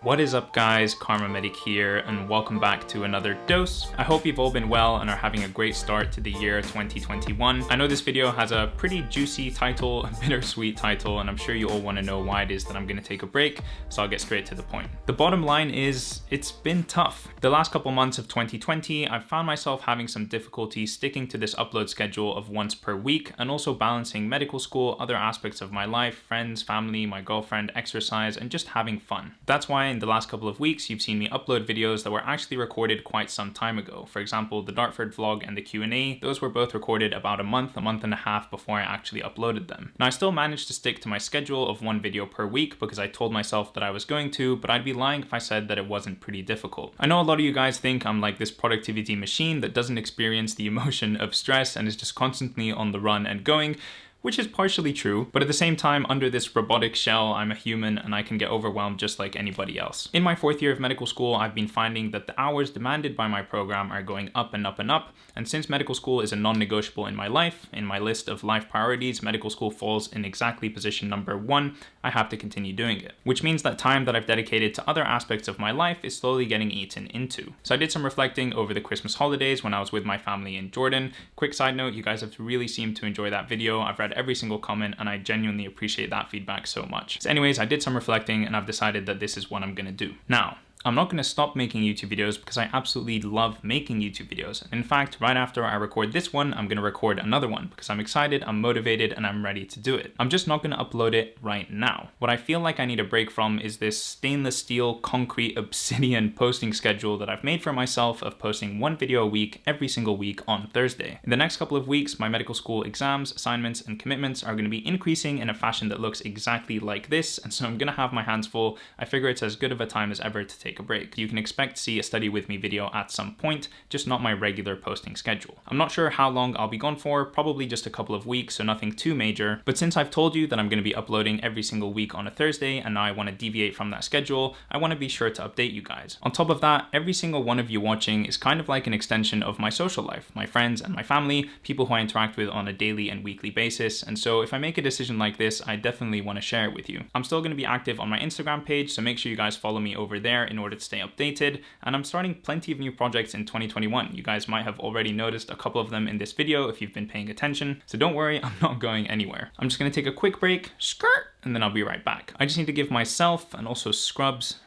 What is up guys, KharmaMedic here and welcome back to another dose. I hope you've all been well and are having a great start to the year 2021. I know this video has a pretty juicy title, a bittersweet title, and I'm sure you all want to know why it is that I'm going to take a break, so I'll get straight to the point. The bottom line is, it's been tough. The last couple months of 2020, I've found myself having some difficulty sticking to this upload schedule of once per week and also balancing medical school, other aspects of my life, friends, family, my girlfriend, exercise, and just having fun. That's why in the last couple of weeks, you've seen me upload videos that were actually recorded quite some time ago. For example, the Dartford vlog and the Q&A, those were both recorded about a month, a month and a half before I actually uploaded them. Now I still managed to stick to my schedule of one video per week because I told myself that I was going to, but I'd be lying if I said that it wasn't pretty difficult. I know a lot of you guys think I'm like this productivity machine that doesn't experience the emotion of stress and is just constantly on the run and going, which is partially true, but at the same time, under this robotic shell, I'm a human and I can get overwhelmed just like anybody else. In my fourth year of medical school, I've been finding that the hours demanded by my program are going up and up and up, and since medical school is a non-negotiable in my life, in my list of life priorities, medical school falls in exactly position number one, I have to continue doing it. Which means that time that I've dedicated to other aspects of my life is slowly getting eaten into. So I did some reflecting over the Christmas holidays when I was with my family in Jordan. Quick side note, you guys have really seemed to enjoy that video. I've read read every single comment and I genuinely appreciate that feedback so much. So anyways, I did some reflecting and I've decided that this is what I'm gonna do. Now, I'm not going to stop making YouTube videos because I absolutely love making YouTube videos. In fact, right after I record this one, I'm going to record another one because I'm excited, I'm motivated, and I'm ready to do it. I'm just not going to upload it right now. What I feel like I need a break from is this stainless steel, concrete, obsidian posting schedule that I've made for myself of posting one video a week every single week on Thursday. In the next couple of weeks, my medical school exams, assignments, and commitments are going to be increasing in a fashion that looks exactly like this, and so I'm going to have my hands full. I figure it's as good of a time as ever to take take a break. You can expect to see a study with me video at some point, just not my regular posting schedule. I'm not sure how long I'll be gone for, probably just a couple of weeks, so nothing too major, but since I've told you that I'm going to be uploading every single week on a Thursday and now I want to deviate from that schedule, I want to be sure to update you guys. On top of that, every single one of you watching is kind of like an extension of my social life, my friends and my family, people who I interact with on a daily and weekly basis, and so if I make a decision like this, I definitely want to share it with you. I'm still going to be active on my Instagram page, so make sure you guys follow me over there in in order to stay updated. And I'm starting plenty of new projects in 2021. You guys might have already noticed a couple of them in this video if you've been paying attention. So don't worry, I'm not going anywhere. I'm just gonna take a quick break, skirt, and then I'll be right back. I just need to give myself and also Scrubs,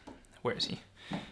where is he?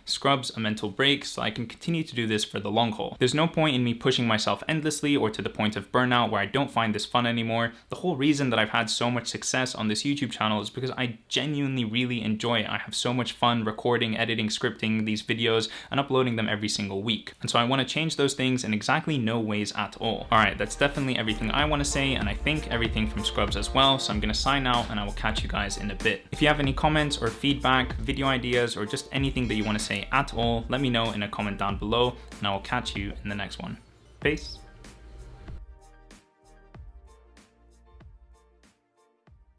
Scrubs a mental break so I can continue to do this for the long haul. There's no point in me pushing myself endlessly or to the point of burnout where I don't find this fun anymore. The whole reason that I've had so much success on this YouTube channel is because I genuinely really enjoy it. I have so much fun recording, editing, scripting these videos and uploading them every single week. And so I want to change those things in exactly no ways at all. All right, that's definitely everything I want to say and I think everything from Scrubs as well. So I'm going to sign out and I will catch you guys in a bit. If you have any comments or feedback, video ideas, or just anything that you want to at all, let me know in a comment down below and I will catch you in the next one. Peace.